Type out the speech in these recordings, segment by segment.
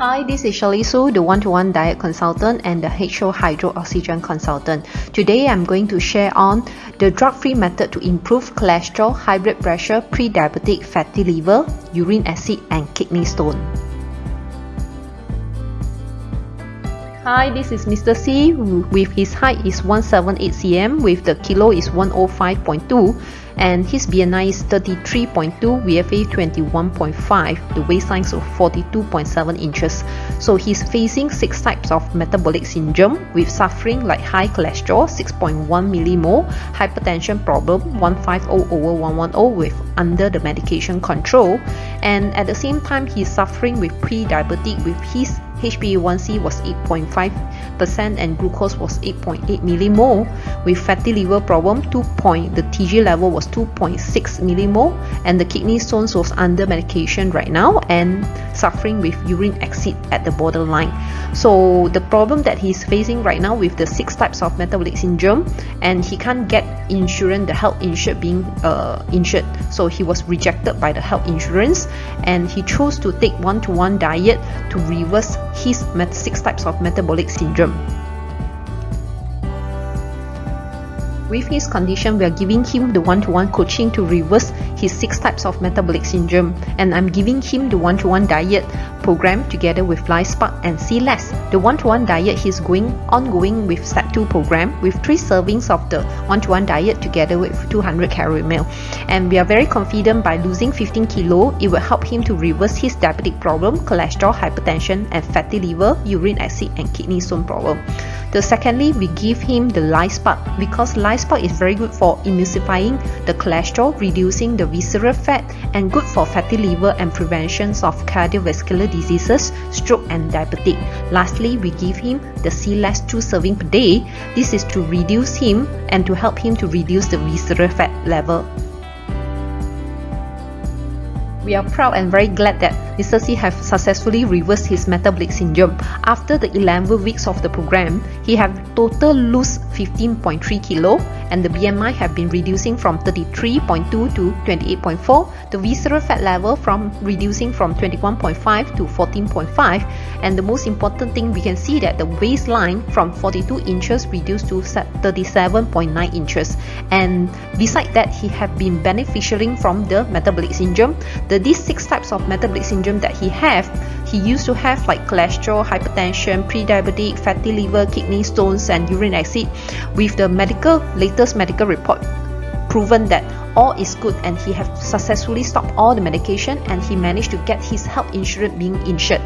Hi, this is Shirley Su, the one-to-one diet consultant and the HO Hydro Oxygen consultant. Today, I'm going to share on the drug-free method to improve cholesterol, high blood pressure, pre-diabetic, fatty liver, urine acid, and kidney stone. Hi, this is Mr. C with his height is 178 cm with the kilo is 105.2 and his BMI is 33.2, VFA 21.5, the waistline is 42.7 inches. So he's facing six types of metabolic syndrome with suffering like high cholesterol 6.1 millimole, hypertension problem 150 over 110 with under the medication control, and at the same time he's suffering with pre-diabetic with his HbA1c was 8.5% and glucose was 8.8 millimole. With fatty liver problem, 2 point, the TG level was 2.6 millimole and the kidney stones was under medication right now and suffering with urine acid at the borderline. So the problem that he's facing right now with the six types of metabolic syndrome and he can't get insurance, the health insured being uh, insured. So he was rejected by the health insurance and he chose to take one-to-one -one diet to reverse his six types of metabolic syndrome. With his condition, we are giving him the one-to-one -one coaching to reverse his six types of metabolic syndrome and I'm giving him the one-to-one -one diet program together with LifeSpark and C-Less. The one-to-one diet he's going ongoing with Step 2 program with 3 servings of the one-to-one diet together with 200 calorie meal. And we are very confident by losing 15 kilo, it will help him to reverse his diabetic problem, cholesterol, hypertension and fatty liver, urine acid and kidney stone problem. The secondly, we give him the LifeSpark because LifeSpark is very good for emulsifying the cholesterol, reducing the visceral fat, and good for fatty liver and prevention of cardiovascular diseases, stroke, and diabetic. Lastly, we give him the C-Less 2 serving per day. This is to reduce him and to help him to reduce the visceral fat level. We are proud and very glad that Mr. C have successfully reversed his metabolic syndrome. After the 11 weeks of the program, he have total lose 15.3 kilo and the BMI have been reducing from 33.2 to 28.4, the visceral fat level from reducing from 21.5 to 14.5 and the most important thing we can see that the waistline from 42 inches reduced to 37.9 inches and beside that he have been beneficiating from the metabolic syndrome. The these six types of metabolic syndrome that he have he used to have like cholesterol, hypertension, pre-diabetic, fatty liver, kidney stones and urine acid with the medical latest medical report proven that all is good and he have successfully stopped all the medication and he managed to get his health insurance being insured.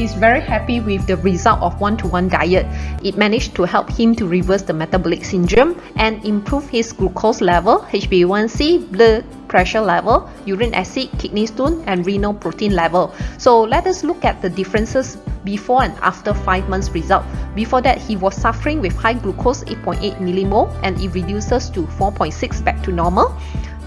He's very happy with the result of one-to-one -one diet. It managed to help him to reverse the metabolic syndrome and improve his glucose level, HbA1c, blood pressure level, urine acid, kidney stone, and renal protein level. So let us look at the differences before and after 5 months result. Before that, he was suffering with high glucose 8.8 millimole and it reduces to 4.6 back to normal.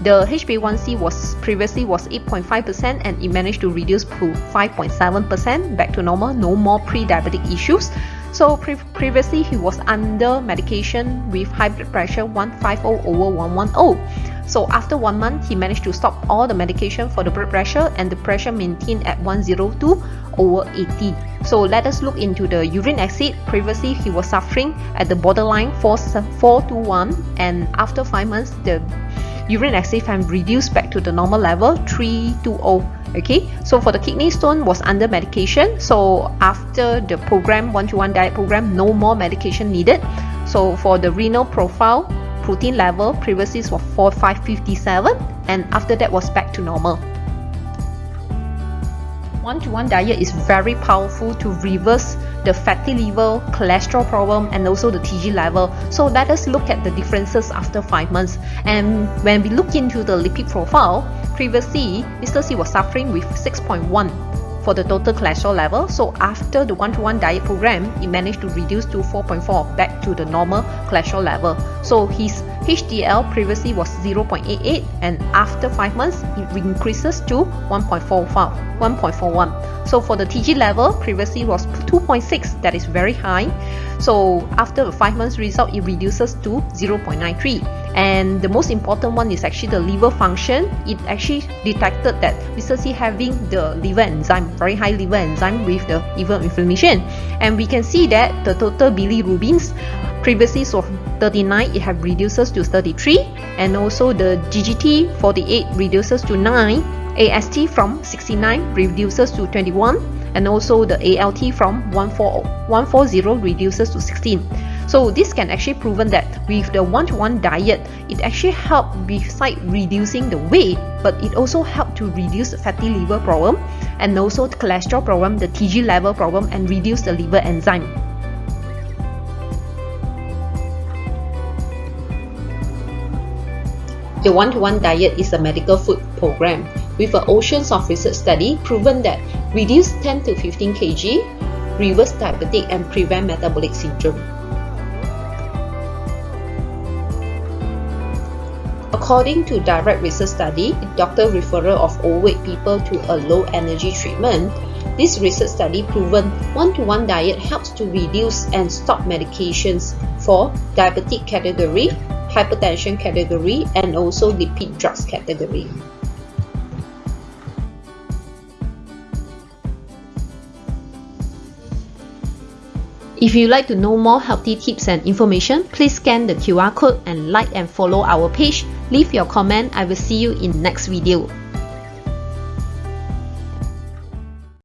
The HbA1c was previously was 8.5% and it managed to reduce to 5.7% back to normal, no more pre-diabetic issues. So pre previously he was under medication with high blood pressure 150 over 110. So after one month, he managed to stop all the medication for the blood pressure and the pressure maintained at 102 over 80. So let us look into the urine acid. Previously, he was suffering at the borderline 4, 4 to 1 and after 5 months, the urine have reduced back to the normal level 320 okay? So for the kidney stone was under medication. So after the program one-to-one -one diet program no more medication needed. So for the renal profile protein level previously was 4557 and after that was back to normal one-to-one -one diet is very powerful to reverse the fatty liver, cholesterol problem, and also the TG level. So let us look at the differences after 5 months. And when we look into the lipid profile, previously Mr. C was suffering with 6.1 for the total cholesterol level. So after the one-to-one -one diet program, it managed to reduce to 4.4 back to the normal cholesterol level. So his HDL previously was 0.88 and after 5 months, it increases to 1.45, 1.41. So for the TG level, previously was 2.6, that is very high. So after the 5 months result, it reduces to 0.93 and the most important one is actually the liver function it actually detected that Mr. C having the liver enzyme very high liver enzyme with the liver inflammation and we can see that the total bilirubins previously so 39 it have reduces to 33 and also the GGT 48 reduces to 9 AST from 69 reduces to 21 and also the ALT from 140 140 reduces to 16 so this can actually proven that with the one-to-one -one diet, it actually help beside reducing the weight, but it also help to reduce fatty liver problem and also the cholesterol problem, the TG level problem and reduce the liver enzyme. The one-to-one -one diet is a medical food program with an oceans of research study proven that reduce 10 to 15 kg, reverse diabetic and prevent metabolic syndrome. According to direct research study, doctor referral of overweight people to a low energy treatment, this research study proven one-to-one -one diet helps to reduce and stop medications for diabetic category, hypertension category, and also lipid drugs category. If you'd like to know more healthy tips and information, please scan the QR code and like and follow our page. Leave your comment. I will see you in next video.